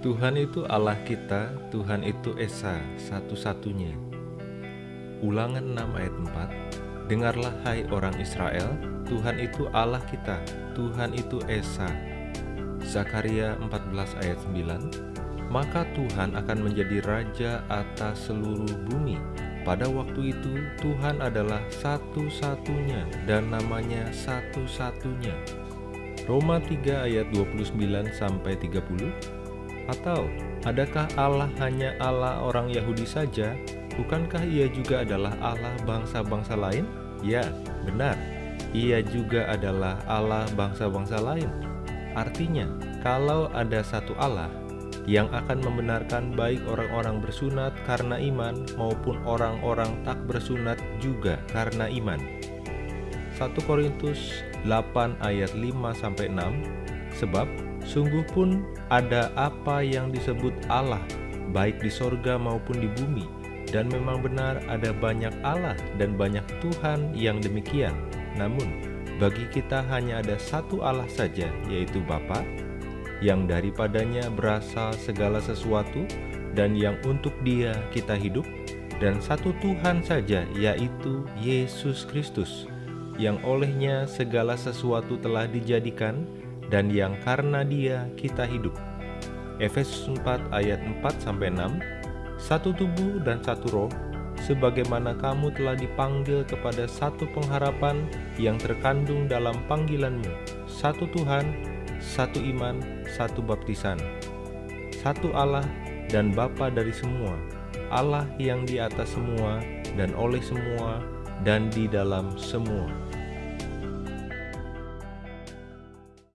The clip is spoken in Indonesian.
Tuhan itu Allah kita, Tuhan itu Esa, satu-satunya. Ulangan 6 ayat 4 Dengarlah hai orang Israel, Tuhan itu Allah kita, Tuhan itu Esa. Zakaria 14 ayat 9 Maka Tuhan akan menjadi raja atas seluruh bumi. Pada waktu itu Tuhan adalah satu-satunya dan namanya satu-satunya. Roma 3 ayat 29 sampai 30 atau adakah Allah hanya Allah orang Yahudi saja? Bukankah ia juga adalah Allah bangsa-bangsa lain? Ya, benar. Ia juga adalah Allah bangsa-bangsa lain. Artinya, kalau ada satu Allah yang akan membenarkan baik orang-orang bersunat karena iman maupun orang-orang tak bersunat juga karena iman. 1 Korintus 8 ayat 5 sampai 6 Sebab Sungguh pun ada apa yang disebut Allah, baik di sorga maupun di bumi, dan memang benar ada banyak Allah dan banyak Tuhan yang demikian. Namun, bagi kita hanya ada satu Allah saja, yaitu Bapa, yang daripadanya berasal segala sesuatu, dan yang untuk dia kita hidup, dan satu Tuhan saja, yaitu Yesus Kristus, yang olehnya segala sesuatu telah dijadikan, dan yang karena dia kita hidup. Efesus 4 ayat 4 sampai 6. Satu tubuh dan satu roh, sebagaimana kamu telah dipanggil kepada satu pengharapan yang terkandung dalam panggilanmu. Satu Tuhan, satu iman, satu baptisan. Satu Allah dan Bapa dari semua, Allah yang di atas semua dan oleh semua dan di dalam semua.